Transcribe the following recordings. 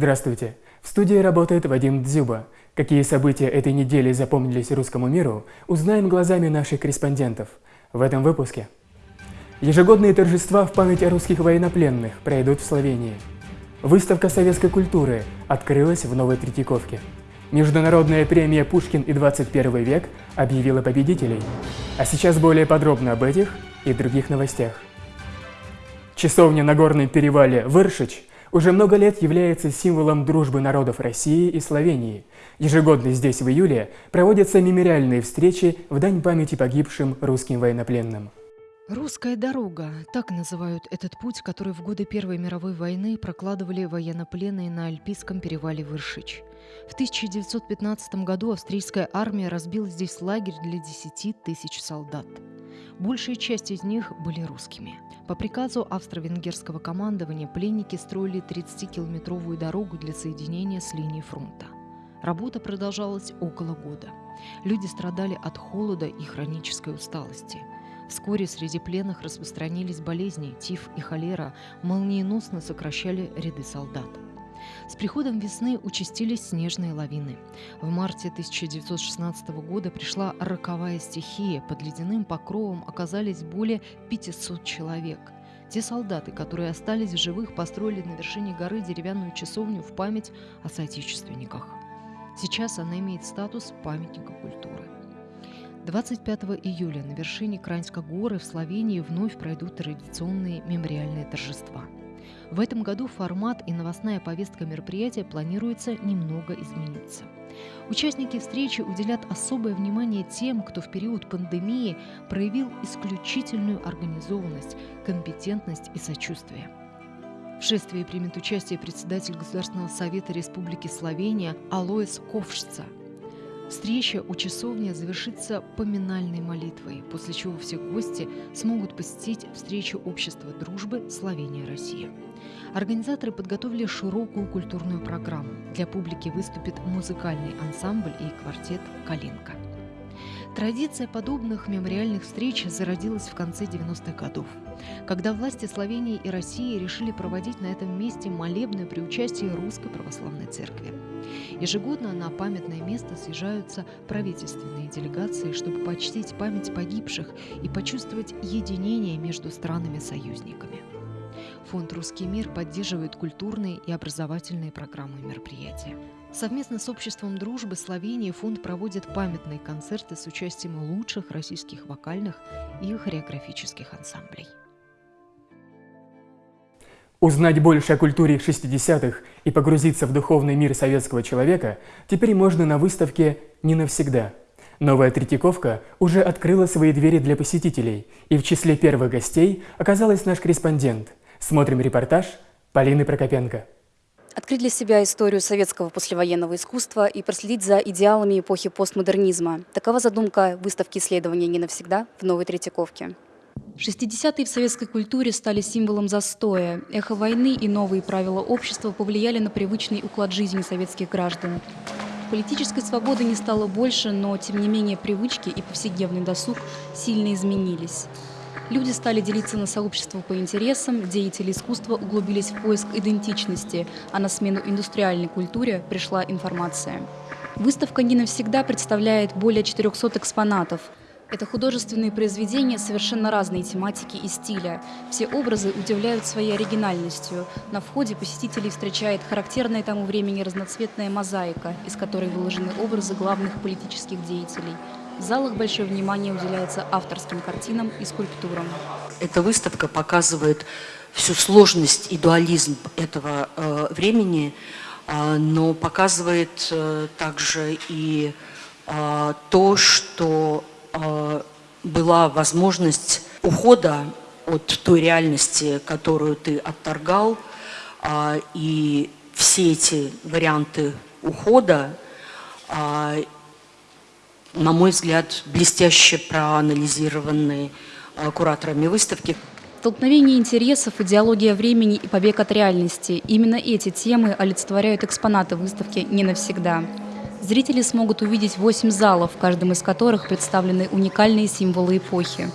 Здравствуйте! В студии работает Вадим Дзюба. Какие события этой недели запомнились русскому миру, узнаем глазами наших корреспондентов в этом выпуске. Ежегодные торжества в память о русских военнопленных пройдут в Словении. Выставка советской культуры открылась в Новой Третьяковке. Международная премия «Пушкин и 21 век» объявила победителей. А сейчас более подробно об этих и других новостях. Часовня на горном перевале Выршич уже много лет является символом дружбы народов России и Словении. Ежегодно здесь в июле проводятся мемориальные встречи в дань памяти погибшим русским военнопленным. Русская дорога – так называют этот путь, который в годы Первой мировой войны прокладывали военнопленные на Альпийском перевале Выршич. В 1915 году австрийская армия разбила здесь лагерь для 10 тысяч солдат. Большая часть из них были русскими. По приказу австро-венгерского командования пленники строили 30-километровую дорогу для соединения с линией фронта. Работа продолжалась около года. Люди страдали от холода и хронической усталости – Вскоре среди пленных распространились болезни, тиф и холера, молниеносно сокращали ряды солдат. С приходом весны участились снежные лавины. В марте 1916 года пришла роковая стихия. Под ледяным покровом оказались более 500 человек. Те солдаты, которые остались в живых, построили на вершине горы деревянную часовню в память о соотечественниках. Сейчас она имеет статус памятника культуры. 25 июля на вершине Краньской горы в Словении вновь пройдут традиционные мемориальные торжества. В этом году формат и новостная повестка мероприятия планируется немного измениться. Участники встречи уделят особое внимание тем, кто в период пандемии проявил исключительную организованность, компетентность и сочувствие. В шествии примет участие председатель Государственного совета Республики Словения Алоис Ковшца – Встреча у часовни завершится поминальной молитвой, после чего все гости смогут посетить встречу общества дружбы Словения-Россия. Организаторы подготовили широкую культурную программу. Для публики выступит музыкальный ансамбль и квартет «Калинка». Традиция подобных мемориальных встреч зародилась в конце 90-х годов, когда власти Словении и России решили проводить на этом месте молебны при участии Русской Православной Церкви. Ежегодно на памятное место съезжаются правительственные делегации, чтобы почтить память погибших и почувствовать единение между странами-союзниками. Фонд «Русский мир» поддерживает культурные и образовательные программы и мероприятия. Совместно с Обществом дружбы Словении фонд проводит памятные концерты с участием лучших российских вокальных и хореографических ансамблей. Узнать больше о культуре 60-х и погрузиться в духовный мир советского человека теперь можно на выставке «Не навсегда». Новая Третьяковка уже открыла свои двери для посетителей, и в числе первых гостей оказалась наш корреспондент. Смотрим репортаж Полины Прокопенко. Открыть для себя историю советского послевоенного искусства и проследить за идеалами эпохи постмодернизма. Такова задумка выставки исследования «Не навсегда» в Новой Третьяковке. 60-е в советской культуре стали символом застоя. Эхо войны и новые правила общества повлияли на привычный уклад жизни советских граждан. Политической свободы не стало больше, но, тем не менее, привычки и повседневный досуг сильно изменились. Люди стали делиться на сообщества по интересам, деятели искусства углубились в поиск идентичности, а на смену индустриальной культуре пришла информация. Выставка не навсегда представляет более 400 экспонатов. Это художественные произведения совершенно разной тематики и стиля. Все образы удивляют своей оригинальностью. На входе посетителей встречает характерная тому времени разноцветная мозаика, из которой выложены образы главных политических деятелей. В залах большое внимание уделяется авторским картинам и скульптурам. Эта выставка показывает всю сложность и дуализм этого э, времени, э, но показывает э, также и э, то, что а, была возможность ухода от той реальности, которую ты отторгал, а, и все эти варианты ухода, а, на мой взгляд, блестяще проанализированы кураторами выставки. Столкновение интересов, идеология времени и побег от реальности – именно эти темы олицетворяют экспонаты выставки «Не навсегда». Зрители смогут увидеть восемь залов, в каждом из которых представлены уникальные символы эпохи.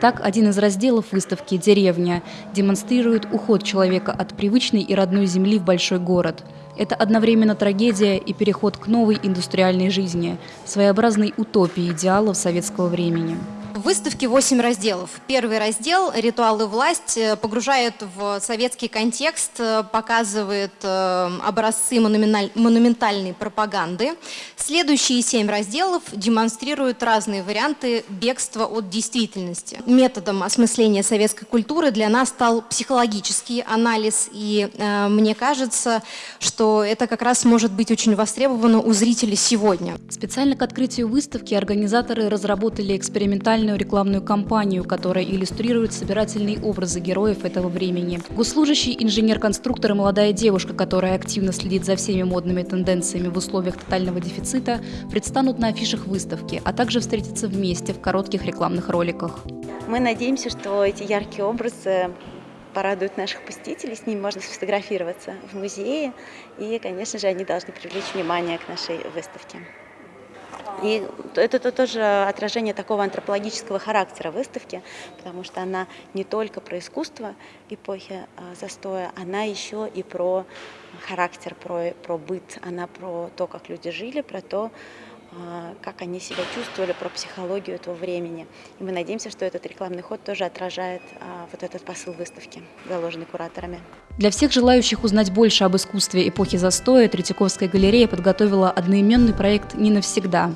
Так, один из разделов выставки «Деревня» демонстрирует уход человека от привычной и родной земли в большой город. Это одновременно трагедия и переход к новой индустриальной жизни, своеобразной утопии идеалов советского времени. В выставке 8 разделов. Первый раздел «Ритуалы власть» погружает в советский контекст, показывает э, образцы монументальной пропаганды. Следующие 7 разделов демонстрируют разные варианты бегства от действительности. Методом осмысления советской культуры для нас стал психологический анализ, и э, мне кажется, что это как раз может быть очень востребовано у зрителей сегодня. Специально к открытию выставки организаторы разработали экспериментальный специальную рекламную кампанию, которая иллюстрирует собирательные образы героев этого времени. Госслужащий, инженер-конструктор и молодая девушка, которая активно следит за всеми модными тенденциями в условиях тотального дефицита, предстанут на афишах выставки, а также встретятся вместе в коротких рекламных роликах. Мы надеемся, что эти яркие образы порадуют наших посетителей, с ними можно сфотографироваться в музее, и, конечно же, они должны привлечь внимание к нашей выставке. И это тоже отражение такого антропологического характера выставки, потому что она не только про искусство эпохи а, застоя, она еще и про характер, про, про быт, она про то, как люди жили, про то, как они себя чувствовали, про психологию этого времени. И мы надеемся, что этот рекламный ход тоже отражает а, вот этот посыл выставки, заложенный кураторами. Для всех желающих узнать больше об искусстве эпохи застоя Третьяковская галерея подготовила одноименный проект «Не навсегда».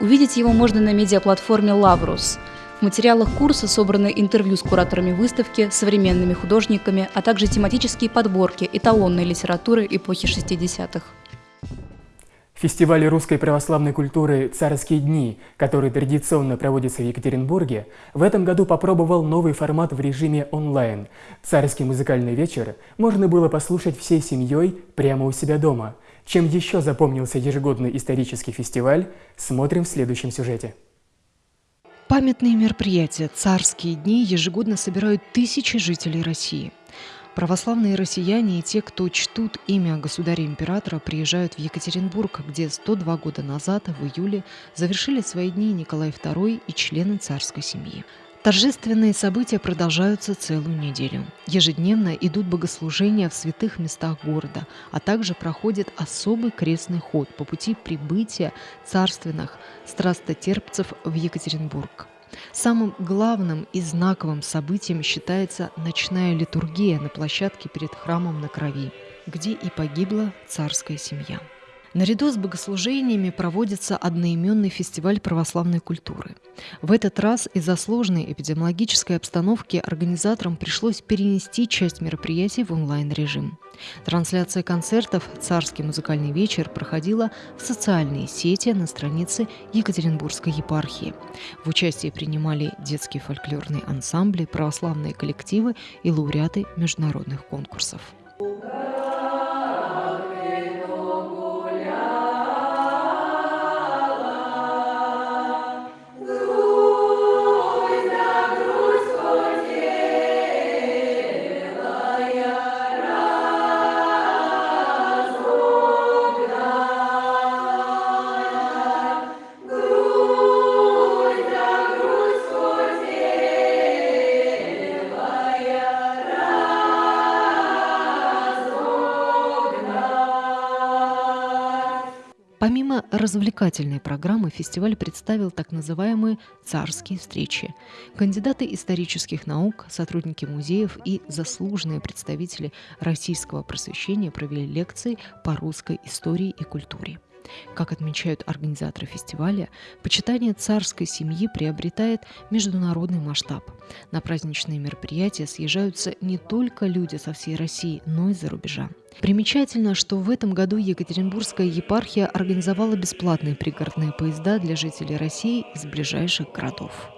Увидеть его можно на медиаплатформе «Лаврус». В материалах курса собраны интервью с кураторами выставки, современными художниками, а также тематические подборки эталонной литературы эпохи 60-х. Фестиваль русской православной культуры «Царские дни», который традиционно проводится в Екатеринбурге, в этом году попробовал новый формат в режиме онлайн. «Царский музыкальный вечер» можно было послушать всей семьей прямо у себя дома. Чем еще запомнился ежегодный исторический фестиваль, смотрим в следующем сюжете. Памятные мероприятия «Царские дни» ежегодно собирают тысячи жителей России – Православные россияне и те, кто чтут имя государя-императора, приезжают в Екатеринбург, где 102 года назад, в июле, завершили свои дни Николай II и члены царской семьи. Торжественные события продолжаются целую неделю. Ежедневно идут богослужения в святых местах города, а также проходит особый крестный ход по пути прибытия царственных страстотерпцев в Екатеринбург. Самым главным и знаковым событием считается ночная литургия на площадке перед храмом на Крови, где и погибла царская семья. Наряду с богослужениями проводится одноименный фестиваль православной культуры. В этот раз из-за сложной эпидемиологической обстановки организаторам пришлось перенести часть мероприятий в онлайн-режим. Трансляция концертов «Царский музыкальный вечер» проходила в социальные сети на странице Екатеринбургской епархии. В участии принимали детские фольклорные ансамбли, православные коллективы и лауреаты международных конкурсов. Развлекательной программы, фестиваль представил так называемые «царские встречи». Кандидаты исторических наук, сотрудники музеев и заслуженные представители российского просвещения провели лекции по русской истории и культуре. Как отмечают организаторы фестиваля, почитание царской семьи приобретает международный масштаб. На праздничные мероприятия съезжаются не только люди со всей России, но и за рубежа. Примечательно, что в этом году Екатеринбургская епархия организовала бесплатные пригородные поезда для жителей России из ближайших городов.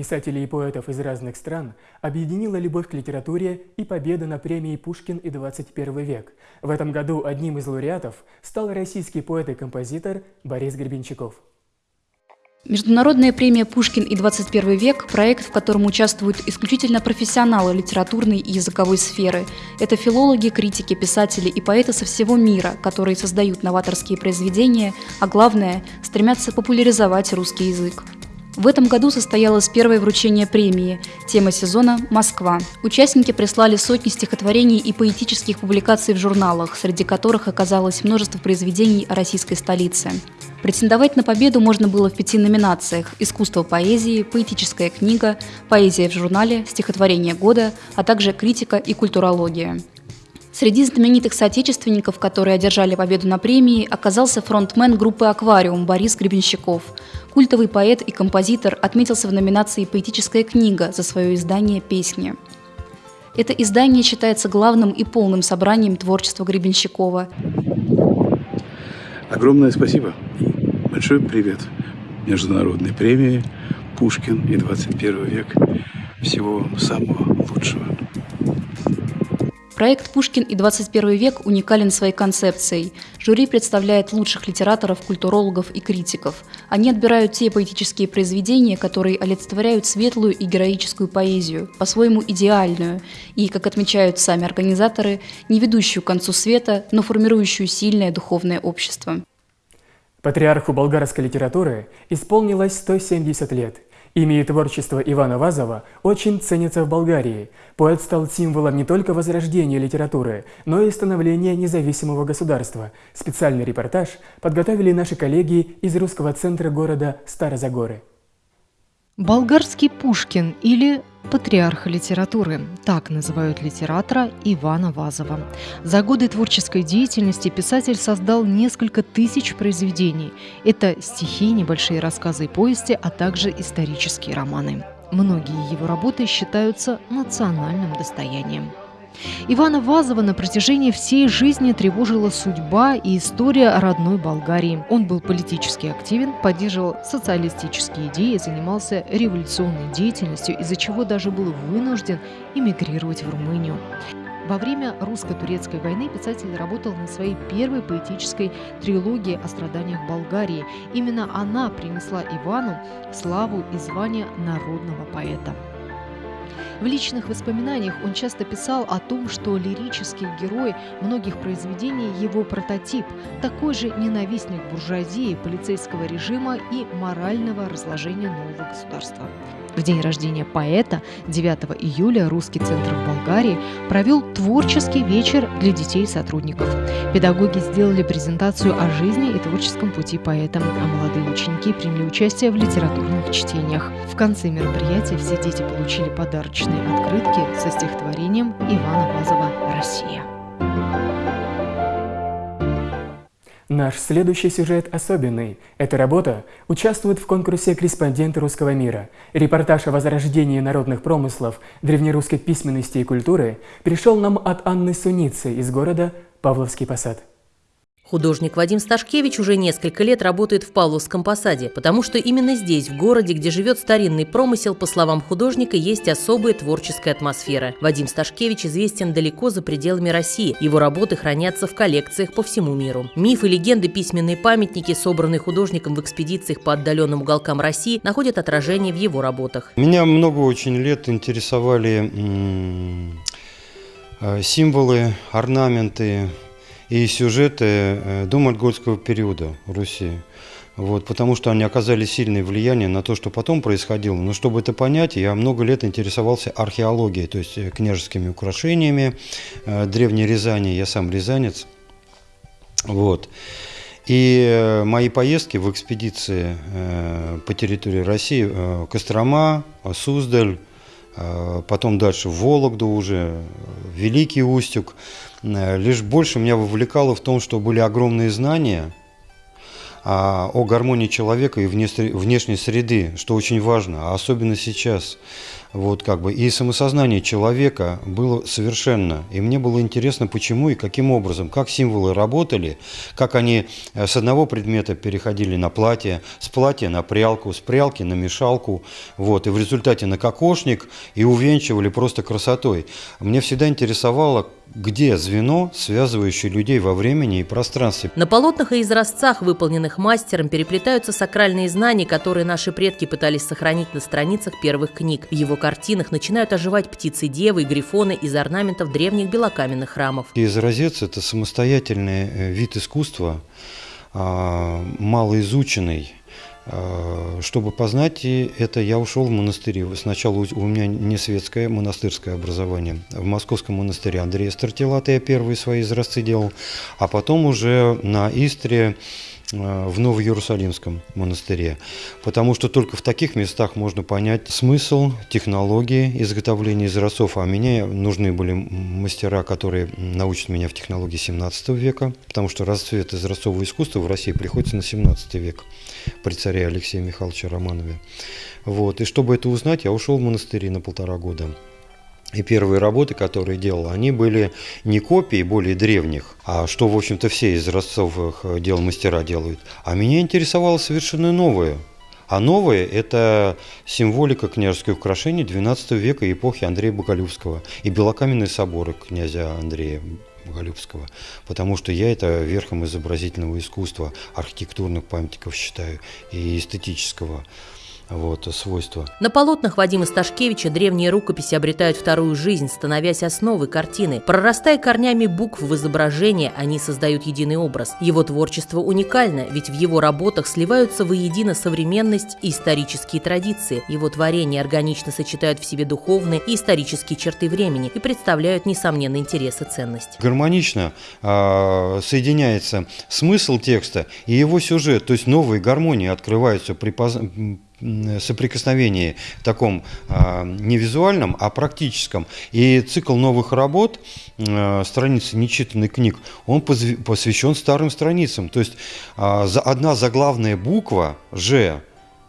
Писателей и поэтов из разных стран объединила любовь к литературе и победа на премии «Пушкин и 21 век». В этом году одним из лауреатов стал российский поэт и композитор Борис Гребенщиков. Международная премия «Пушкин и 21 век» – проект, в котором участвуют исключительно профессионалы литературной и языковой сферы. Это филологи, критики, писатели и поэты со всего мира, которые создают новаторские произведения, а главное – стремятся популяризовать русский язык. В этом году состоялось первое вручение премии. Тема сезона – Москва. Участники прислали сотни стихотворений и поэтических публикаций в журналах, среди которых оказалось множество произведений о российской столице. Претендовать на победу можно было в пяти номинациях – искусство поэзии, поэтическая книга, поэзия в журнале, стихотворение года, а также критика и культурология. Среди знаменитых соотечественников, которые одержали победу на премии, оказался фронтмен группы «Аквариум» Борис Гребенщиков. Культовый поэт и композитор отметился в номинации «Поэтическая книга» за свое издание «Песни». Это издание считается главным и полным собранием творчества Гребенщикова. Огромное спасибо и большой привет Международной премии «Пушкин и 21 век». Всего самого лучшего. Проект «Пушкин и 21 век» уникален своей концепцией. Жюри представляет лучших литераторов, культурологов и критиков. Они отбирают те поэтические произведения, которые олицетворяют светлую и героическую поэзию, по-своему идеальную, и, как отмечают сами организаторы, не ведущую к концу света, но формирующую сильное духовное общество. Патриарху болгарской литературы исполнилось 170 лет – Имя и творчество Ивана Вазова очень ценятся в Болгарии. Поэт стал символом не только возрождения литературы, но и становления независимого государства. Специальный репортаж подготовили наши коллеги из русского центра города Старозагоры. Болгарский Пушкин или патриарх литературы, так называют литератора Ивана Вазова. За годы творческой деятельности писатель создал несколько тысяч произведений. Это стихи, небольшие рассказы и повести, а также исторические романы. Многие его работы считаются национальным достоянием. Ивана Вазова на протяжении всей жизни тревожила судьба и история родной Болгарии. Он был политически активен, поддерживал социалистические идеи, занимался революционной деятельностью, из-за чего даже был вынужден эмигрировать в Румынию. Во время русско-турецкой войны писатель работал над своей первой поэтической трилогией о страданиях Болгарии. Именно она принесла Ивану славу и звание народного поэта. В личных воспоминаниях он часто писал о том, что лирический герой многих произведений – его прототип, такой же ненавистник буржуазии, полицейского режима и морального разложения нового государства. В день рождения поэта 9 июля Русский центр в Болгарии провел творческий вечер для детей и сотрудников. Педагоги сделали презентацию о жизни и творческом пути поэта, а молодые ученики приняли участие в литературных чтениях. В конце мероприятия все дети получили подарочные открытки со стихотворением Ивана Вазова «Россия». Наш следующий сюжет особенный. Эта работа участвует в конкурсе «Корреспонденты русского мира». Репортаж о возрождении народных промыслов, древнерусской письменности и культуры пришел нам от Анны Суницы из города Павловский Посад. Художник Вадим Сташкевич уже несколько лет работает в Павловском посаде, потому что именно здесь, в городе, где живет старинный промысел, по словам художника, есть особая творческая атмосфера. Вадим Сташкевич известен далеко за пределами России. Его работы хранятся в коллекциях по всему миру. Мифы, легенды, письменные памятники, собранные художником в экспедициях по отдаленным уголкам России, находят отражение в его работах. Меня много очень лет интересовали э, символы, орнаменты, и сюжеты э, домонгольского периода Руси. Вот, потому что они оказали сильное влияние на то, что потом происходило. Но чтобы это понять, я много лет интересовался археологией, то есть э, княжескими украшениями, э, древней Рязани, я сам рязанец. Вот. И мои поездки в экспедиции по территории России, Кострома, Суздаль, потом дальше в Вологду уже, Великий Устюг – лишь больше меня вовлекало в том, что были огромные знания о гармонии человека и внешней среды, что очень важно, а особенно сейчас. Вот как бы. И самосознание человека было совершенно. И мне было интересно, почему и каким образом, как символы работали, как они э, с одного предмета переходили на платье, с платья на прялку, с прялки на мешалку, вот, и в результате на кокошник, и увенчивали просто красотой. Мне всегда интересовало, где звено, связывающее людей во времени и пространстве. На полотнах и изразцах, выполненных мастером, переплетаются сакральные знания, которые наши предки пытались сохранить на страницах первых книг. В его картинах начинают оживать птицы-девы и грифоны из орнаментов древних белокаменных храмов. Изразец – это самостоятельный э, вид искусства, а, малоизученный, А, чтобы познать это, я ушел в монастыри. Сначала у меня не светское, монастырское образование. В московском монастыре Андрея Стартилата я первые свои изразцы делал, а потом уже на Истре в Ново-Иерусалимском монастыре, потому что только в таких местах можно понять смысл, технологии изготовления изразцов, а мне нужны были мастера, которые научат меня в технологии 17 века, потому что расцвет изразцового искусства в России приходится на 17 век при царе Алексее Михайловиче Романове. Вот. И чтобы это узнать, я ушел в монастыри на полтора года. И первые работы, которые делал, они были не копии более древних, а что, в общем-то, все из разцовых э, дел мастера делают. А меня интересовало совершенно новое. А новое – это символика княжеских украшений XII века эпохи Андрея Боголюбского и белокаменные соборы князя Андрея Боголюбского, потому что я это верхом изобразительного искусства, архитектурных памятников считаю и эстетического вот, свойства. На полотнах Вадима Сташкевича древние рукописи обретают вторую жизнь, становясь основой картины. Прорастая корнями букв в изображение, они создают единый образ. Его творчество уникально, ведь в его работах сливаются воедино современность и исторические традиции. Его творения органично сочетают в себе духовные и исторические черты времени и представляют, несомненно, интерес и ценность. Гармонично э, соединяется смысл текста и его сюжет, то есть новые гармонии открываются при соприкосновении таком а, не визуальном, а практическом. И цикл новых работ, а, страницы нечитанных книг, он посвящен старым страницам. То есть а, одна заглавная буква «Ж»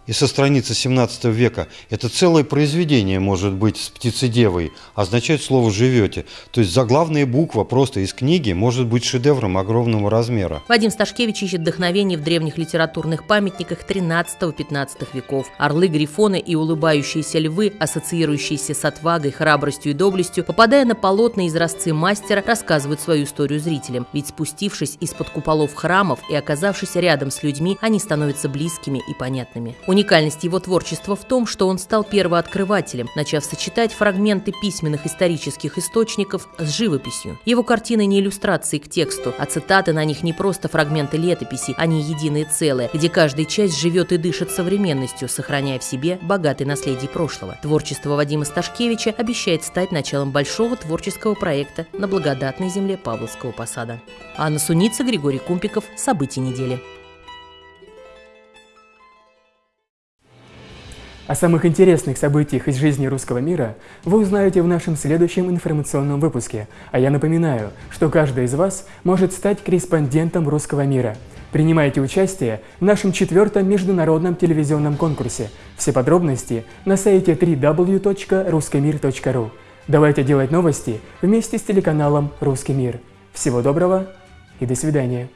и со страницы 17 века, это целое произведение может быть с птицедевой, означает слово «живете». То есть заглавная буква просто из книги может быть шедевром огромного размера. Вадим Сташкевич ищет вдохновение в древних литературных памятниках 13-15 веков. Орлы, грифоны и улыбающиеся львы, ассоциирующиеся с отвагой, храбростью и доблестью, попадая на полотна изразцы мастера, рассказывают свою историю зрителям. Ведь спустившись из-под куполов храмов и оказавшись рядом с людьми, они становятся близкими и понятными. Уникальность его творчества в том, что он стал первооткрывателем, начав сочетать фрагменты письменных исторических источников с живописью. Его картины не иллюстрации к тексту, а цитаты на них не просто фрагменты летописи, они единое целое, где каждая часть живет и дышит современностью, сохраняя в себе богатый наследие прошлого. Творчество Вадима Сташкевича обещает стать началом большого творческого проекта на благодатной земле Павловского посада. Анна Суница, Григорий Кумпиков. События недели. О самых интересных событиях из жизни русского мира вы узнаете в нашем следующем информационном выпуске. А я напоминаю, что каждый из вас может стать корреспондентом русского мира. Принимайте участие в нашем четвертом международном телевизионном конкурсе. Все подробности на сайте www.ruskimir.ru. Давайте делать новости вместе с телеканалом «Русский мир». Всего доброго и до свидания.